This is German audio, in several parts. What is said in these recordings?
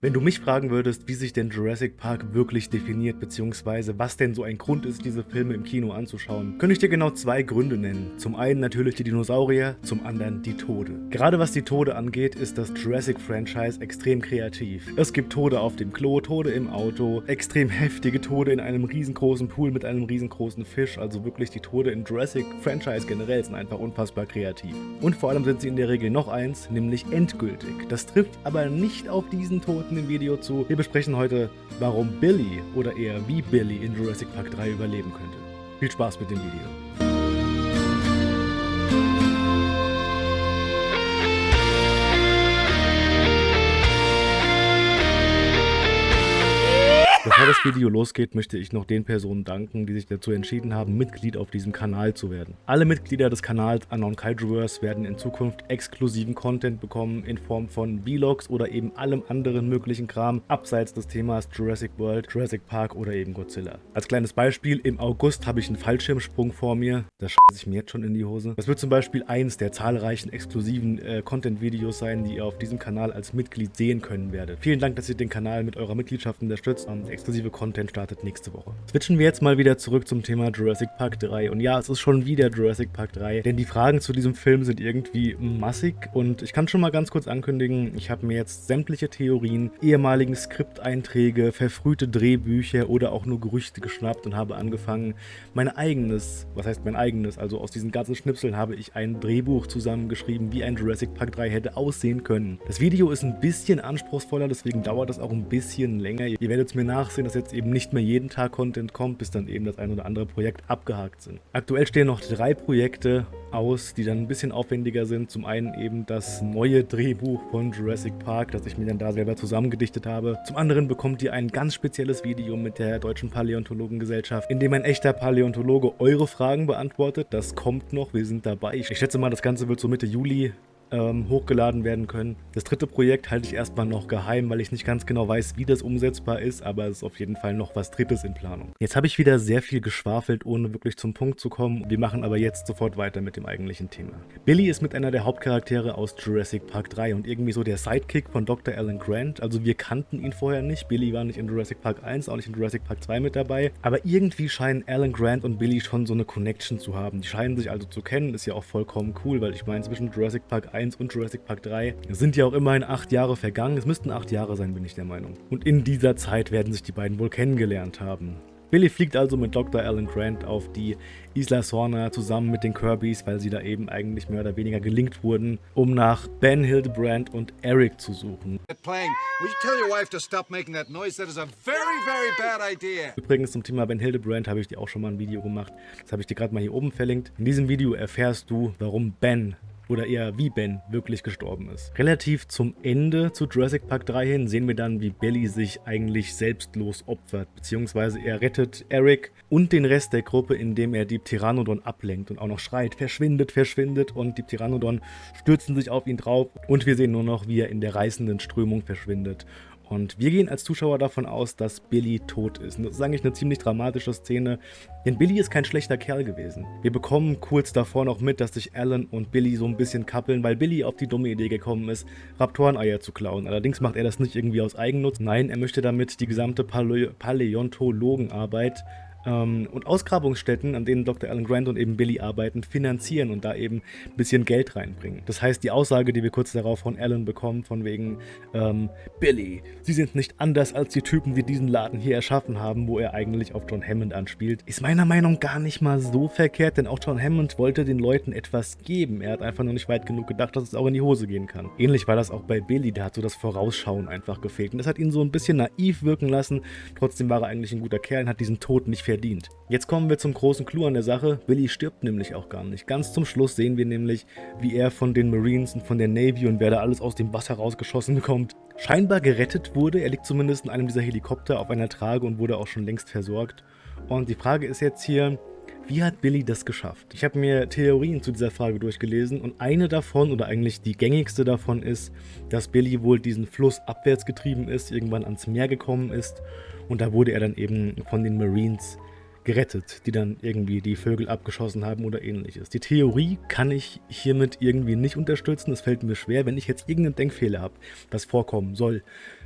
Wenn du mich fragen würdest, wie sich denn Jurassic Park wirklich definiert, beziehungsweise was denn so ein Grund ist, diese Filme im Kino anzuschauen, könnte ich dir genau zwei Gründe nennen. Zum einen natürlich die Dinosaurier, zum anderen die Tode. Gerade was die Tode angeht, ist das Jurassic-Franchise extrem kreativ. Es gibt Tode auf dem Klo, Tode im Auto, extrem heftige Tode in einem riesengroßen Pool mit einem riesengroßen Fisch, also wirklich die Tode im Jurassic-Franchise generell sind einfach unfassbar kreativ. Und vor allem sind sie in der Regel noch eins, nämlich endgültig. Das trifft aber nicht auf diesen Tod dem Video zu. Wir besprechen heute, warum Billy oder eher wie Billy in Jurassic Park 3 überleben könnte. Viel Spaß mit dem Video. Das Video losgeht, möchte ich noch den Personen danken, die sich dazu entschieden haben, Mitglied auf diesem Kanal zu werden. Alle Mitglieder des Kanals Unknown Kaijuverse werden in Zukunft exklusiven Content bekommen in Form von Vlogs oder eben allem anderen möglichen Kram abseits des Themas Jurassic World, Jurassic Park oder eben Godzilla. Als kleines Beispiel, im August habe ich einen Fallschirmsprung vor mir. Das scheiße ich mir jetzt schon in die Hose. Das wird zum Beispiel eins der zahlreichen exklusiven äh, Content-Videos sein, die ihr auf diesem Kanal als Mitglied sehen können werdet. Vielen Dank, dass ihr den Kanal mit eurer Mitgliedschaft unterstützt und exklusive Content startet nächste Woche. Switchen wir jetzt mal wieder zurück zum Thema Jurassic Park 3. Und ja, es ist schon wieder Jurassic Park 3, denn die Fragen zu diesem Film sind irgendwie massig. Und ich kann schon mal ganz kurz ankündigen, ich habe mir jetzt sämtliche Theorien, ehemaligen Skripteinträge, verfrühte Drehbücher oder auch nur Gerüchte geschnappt und habe angefangen, mein eigenes, was heißt mein eigenes, also aus diesen ganzen Schnipseln habe ich ein Drehbuch zusammengeschrieben, wie ein Jurassic Park 3 hätte aussehen können. Das Video ist ein bisschen anspruchsvoller, deswegen dauert das auch ein bisschen länger. Ihr werdet es mir nachsehen, dass jetzt eben nicht mehr jeden Tag Content kommt, bis dann eben das ein oder andere Projekt abgehakt sind. Aktuell stehen noch drei Projekte aus, die dann ein bisschen aufwendiger sind. Zum einen eben das neue Drehbuch von Jurassic Park, das ich mir dann da selber zusammengedichtet habe. Zum anderen bekommt ihr ein ganz spezielles Video mit der Deutschen Paläontologengesellschaft, in dem ein echter Paläontologe eure Fragen beantwortet. Das kommt noch, wir sind dabei. Ich schätze mal, das Ganze wird so Mitte Juli ähm, hochgeladen werden können. Das dritte Projekt halte ich erstmal noch geheim, weil ich nicht ganz genau weiß, wie das umsetzbar ist, aber es ist auf jeden Fall noch was Drittes in Planung. Jetzt habe ich wieder sehr viel geschwafelt, ohne wirklich zum Punkt zu kommen. Wir machen aber jetzt sofort weiter mit dem eigentlichen Thema. Billy ist mit einer der Hauptcharaktere aus Jurassic Park 3 und irgendwie so der Sidekick von Dr. Alan Grant. Also wir kannten ihn vorher nicht. Billy war nicht in Jurassic Park 1, auch nicht in Jurassic Park 2 mit dabei. Aber irgendwie scheinen Alan Grant und Billy schon so eine Connection zu haben. Die scheinen sich also zu kennen, ist ja auch vollkommen cool, weil ich meine, zwischen Jurassic Park 1 1 und Jurassic Park 3 sind ja auch immerhin acht Jahre vergangen. Es müssten acht Jahre sein, bin ich der Meinung. Und in dieser Zeit werden sich die beiden wohl kennengelernt haben. Billy fliegt also mit Dr. Alan Grant auf die Isla Sorna zusammen mit den Kirbys, weil sie da eben eigentlich mehr oder weniger gelingt wurden, um nach Ben Hildebrand und Eric zu suchen. Übrigens zum Thema Ben Hildebrand habe ich dir auch schon mal ein Video gemacht. Das habe ich dir gerade mal hier oben verlinkt. In diesem Video erfährst du, warum Ben oder eher wie Ben wirklich gestorben ist. Relativ zum Ende zu Jurassic Park 3 hin sehen wir dann, wie Billy sich eigentlich selbstlos opfert, beziehungsweise er rettet Eric und den Rest der Gruppe, indem er die Pteranodon ablenkt und auch noch schreit, verschwindet, verschwindet und die Pteranodon stürzen sich auf ihn drauf und wir sehen nur noch, wie er in der reißenden Strömung verschwindet und wir gehen als Zuschauer davon aus, dass Billy tot ist. Und das ist eigentlich eine ziemlich dramatische Szene, denn Billy ist kein schlechter Kerl gewesen. Wir bekommen kurz davor noch mit, dass sich Alan und Billy so ein bisschen kappeln, weil Billy auf die dumme Idee gekommen ist, Raptoreneier zu klauen. Allerdings macht er das nicht irgendwie aus Eigennutz. Nein, er möchte damit die gesamte Palä Paläontologenarbeit und Ausgrabungsstätten, an denen Dr. Alan Grant und eben Billy arbeiten, finanzieren und da eben ein bisschen Geld reinbringen. Das heißt, die Aussage, die wir kurz darauf von Alan bekommen, von wegen ähm, Billy, Sie sind nicht anders als die Typen, die diesen Laden hier erschaffen haben, wo er eigentlich auf John Hammond anspielt, ist meiner Meinung nach gar nicht mal so verkehrt, denn auch John Hammond wollte den Leuten etwas geben. Er hat einfach nur nicht weit genug gedacht, dass es auch in die Hose gehen kann. Ähnlich war das auch bei Billy, der hat so das Vorausschauen einfach gefehlt. Und das hat ihn so ein bisschen naiv wirken lassen. Trotzdem war er eigentlich ein guter Kerl und hat diesen Tod nicht verdient. Jetzt kommen wir zum großen Clou an der Sache. Billy stirbt nämlich auch gar nicht. Ganz zum Schluss sehen wir nämlich, wie er von den Marines und von der Navy und wer da alles aus dem Wasser rausgeschossen kommt, scheinbar gerettet wurde. Er liegt zumindest in einem dieser Helikopter auf einer Trage und wurde auch schon längst versorgt. Und die Frage ist jetzt hier, wie hat Billy das geschafft? Ich habe mir Theorien zu dieser Frage durchgelesen und eine davon oder eigentlich die gängigste davon ist, dass Billy wohl diesen Fluss abwärts getrieben ist, irgendwann ans Meer gekommen ist und da wurde er dann eben von den Marines gerettet, die dann irgendwie die Vögel abgeschossen haben oder ähnliches. Die Theorie kann ich hiermit irgendwie nicht unterstützen. Es fällt mir schwer, wenn ich jetzt irgendeinen Denkfehler habe, was vorkommen soll.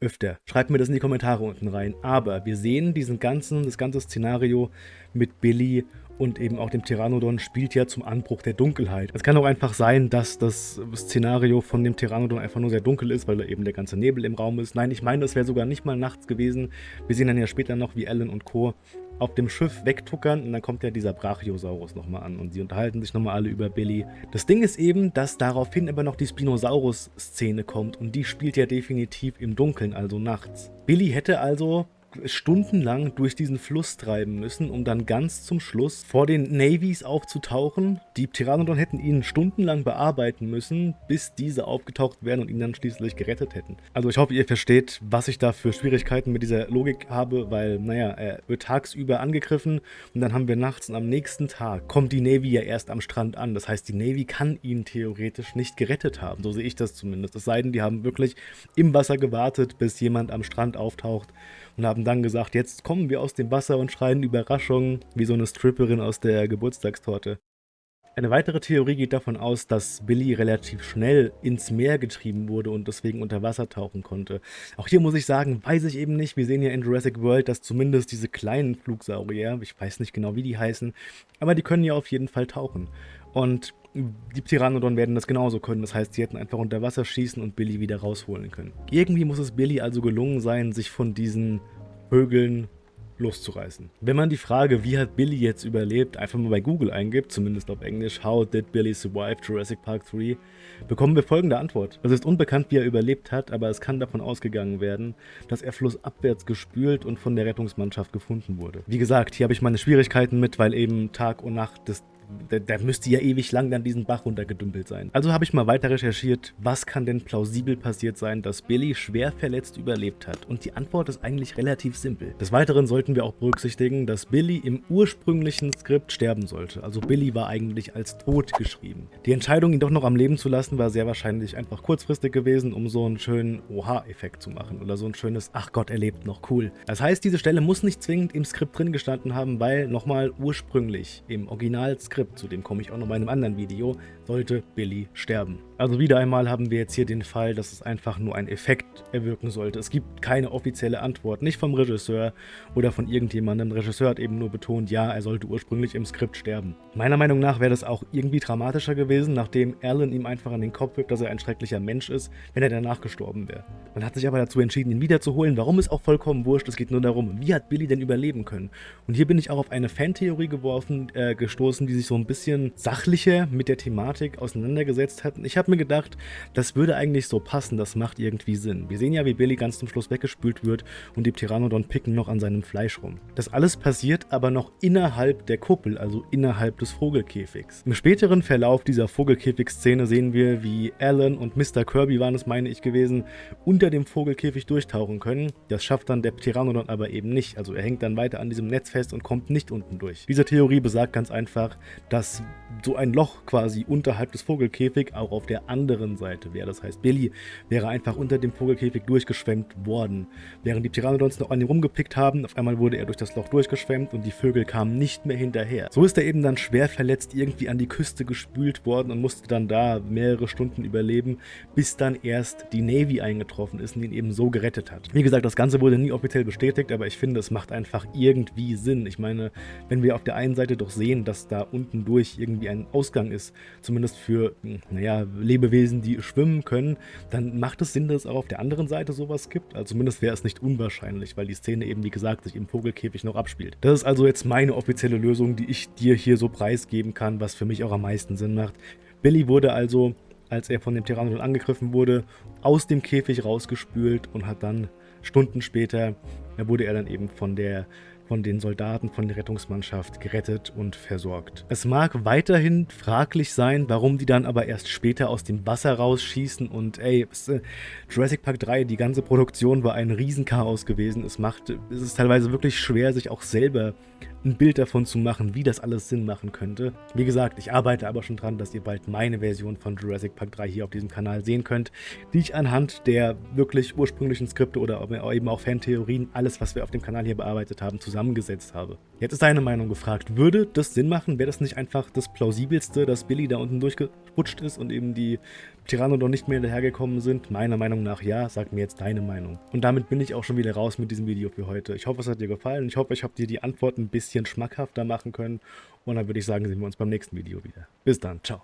öfter. Schreibt mir das in die Kommentare unten rein. Aber wir sehen diesen ganzen, das ganze Szenario mit Billy und eben auch dem Pteranodon spielt ja zum Anbruch der Dunkelheit. Es kann auch einfach sein, dass das Szenario von dem Pteranodon einfach nur sehr dunkel ist, weil da eben der ganze Nebel im Raum ist. Nein, ich meine, es wäre sogar nicht mal nachts gewesen. Wir sehen dann ja später noch, wie Alan und Co. auf dem Schiff wegtuckern und dann kommt ja dieser Brachiosaurus nochmal an und sie unterhalten sich nochmal alle über Billy. Das Ding ist eben, dass daraufhin aber noch die Spinosaurus-Szene kommt und die spielt ja definitiv im Dunkeln, also nachts. Billy hätte also stundenlang durch diesen Fluss treiben müssen, um dann ganz zum Schluss vor den Navies aufzutauchen. Die Pteranodon hätten ihn stundenlang bearbeiten müssen, bis diese aufgetaucht wären und ihn dann schließlich gerettet hätten. Also ich hoffe, ihr versteht, was ich da für Schwierigkeiten mit dieser Logik habe, weil, naja, er wird tagsüber angegriffen und dann haben wir nachts und am nächsten Tag kommt die Navy ja erst am Strand an. Das heißt, die Navy kann ihn theoretisch nicht gerettet haben. So sehe ich das zumindest. Es sei denn, die haben wirklich im Wasser gewartet, bis jemand am Strand auftaucht und haben dann gesagt, jetzt kommen wir aus dem Wasser und schreien Überraschung, wie so eine Stripperin aus der Geburtstagstorte. Eine weitere Theorie geht davon aus, dass Billy relativ schnell ins Meer getrieben wurde und deswegen unter Wasser tauchen konnte. Auch hier muss ich sagen, weiß ich eben nicht. Wir sehen ja in Jurassic World, dass zumindest diese kleinen Flugsaurier, ich weiß nicht genau, wie die heißen, aber die können ja auf jeden Fall tauchen. Und die Pteranodon werden das genauso können. Das heißt, sie hätten einfach unter Wasser schießen und Billy wieder rausholen können. Irgendwie muss es Billy also gelungen sein, sich von diesen Vögeln loszureißen. Wenn man die Frage, wie hat Billy jetzt überlebt, einfach mal bei Google eingibt, zumindest auf Englisch, How did Billy survive Jurassic Park 3, bekommen wir folgende Antwort. Es ist unbekannt, wie er überlebt hat, aber es kann davon ausgegangen werden, dass er flussabwärts gespült und von der Rettungsmannschaft gefunden wurde. Wie gesagt, hier habe ich meine Schwierigkeiten mit, weil eben Tag und Nacht des der, der, müsste ja ewig lang dann diesen Bach runtergedümpelt sein. Also habe ich mal weiter recherchiert, was kann denn plausibel passiert sein, dass Billy schwer verletzt überlebt hat. Und die Antwort ist eigentlich relativ simpel. Des Weiteren sollten wir auch berücksichtigen, dass Billy im ursprünglichen Skript sterben sollte. Also Billy war eigentlich als tot geschrieben. Die Entscheidung, ihn doch noch am Leben zu lassen, war sehr wahrscheinlich einfach kurzfristig gewesen, um so einen schönen Oha-Effekt zu machen. Oder so ein schönes, ach Gott, er lebt noch, cool. Das heißt, diese Stelle muss nicht zwingend im Skript drin gestanden haben, weil nochmal ursprünglich im Originalskript Skript, zu dem komme ich auch noch in einem anderen Video, sollte Billy sterben. Also wieder einmal haben wir jetzt hier den Fall, dass es einfach nur ein Effekt erwirken sollte. Es gibt keine offizielle Antwort, nicht vom Regisseur oder von irgendjemandem. Der Regisseur hat eben nur betont, ja, er sollte ursprünglich im Skript sterben. Meiner Meinung nach wäre das auch irgendwie dramatischer gewesen, nachdem Alan ihm einfach an den Kopf wirkt, dass er ein schrecklicher Mensch ist, wenn er danach gestorben wäre. Man hat sich aber dazu entschieden, ihn wiederzuholen. Warum ist auch vollkommen wurscht, es geht nur darum, wie hat Billy denn überleben können? Und hier bin ich auch auf eine Fantheorie geworfen, äh, gestoßen, die sich so ein bisschen sachlicher mit der Thematik auseinandergesetzt hat. Ich habe mir gedacht, das würde eigentlich so passen, das macht irgendwie Sinn. Wir sehen ja, wie Billy ganz zum Schluss weggespült wird und die Pteranodon picken noch an seinem Fleisch rum. Das alles passiert aber noch innerhalb der Kuppel, also innerhalb des Vogelkäfigs. Im späteren Verlauf dieser Vogelkäfig-Szene sehen wir, wie Alan und Mr. Kirby waren es, meine ich, gewesen, unter dem Vogelkäfig durchtauchen können. Das schafft dann der Pteranodon aber eben nicht. Also er hängt dann weiter an diesem Netz fest und kommt nicht unten durch. Diese Theorie besagt ganz einfach, dass so ein Loch quasi unterhalb des Vogelkäfigs auch auf der anderen Seite wäre. Das heißt, Billy wäre einfach unter dem Vogelkäfig durchgeschwemmt worden. Während die Pteranodons noch an ihm rumgepickt haben, auf einmal wurde er durch das Loch durchgeschwemmt und die Vögel kamen nicht mehr hinterher. So ist er eben dann schwer verletzt irgendwie an die Küste gespült worden und musste dann da mehrere Stunden überleben, bis dann erst die Navy eingetroffen ist und ihn eben so gerettet hat. Wie gesagt, das Ganze wurde nie offiziell bestätigt, aber ich finde, es macht einfach irgendwie Sinn. Ich meine, wenn wir auf der einen Seite doch sehen, dass da unten durch irgendwie ein Ausgang ist, zumindest für, naja, Lebewesen, die schwimmen können, dann macht es Sinn, dass es auch auf der anderen Seite sowas gibt. Also zumindest wäre es nicht unwahrscheinlich, weil die Szene eben, wie gesagt, sich im Vogelkäfig noch abspielt. Das ist also jetzt meine offizielle Lösung, die ich dir hier so preisgeben kann, was für mich auch am meisten Sinn macht. Billy wurde also, als er von dem Pteranodon angegriffen wurde, aus dem Käfig rausgespült und hat dann Stunden später, wurde er dann eben von der von den Soldaten, von der Rettungsmannschaft gerettet und versorgt. Es mag weiterhin fraglich sein, warum die dann aber erst später aus dem Wasser rausschießen und ey, äh, Jurassic Park 3, die ganze Produktion war ein Riesenchaos gewesen. Es macht, es ist teilweise wirklich schwer, sich auch selber ein Bild davon zu machen, wie das alles Sinn machen könnte. Wie gesagt, ich arbeite aber schon dran, dass ihr bald meine Version von Jurassic Park 3 hier auf diesem Kanal sehen könnt, die ich anhand der wirklich ursprünglichen Skripte oder eben auch Fantheorien, alles was wir auf dem Kanal hier bearbeitet haben, zusammen zusammengesetzt habe. Jetzt ist deine Meinung gefragt. Würde das Sinn machen? Wäre das nicht einfach das plausibelste, dass Billy da unten durchgerutscht ist und eben die Pteranodon nicht mehr hinterhergekommen sind? Meiner Meinung nach ja. Sag mir jetzt deine Meinung. Und damit bin ich auch schon wieder raus mit diesem Video für heute. Ich hoffe, es hat dir gefallen. Ich hoffe, ich habe dir die Antwort ein bisschen schmackhafter machen können. Und dann würde ich sagen, sehen wir uns beim nächsten Video wieder. Bis dann. Ciao.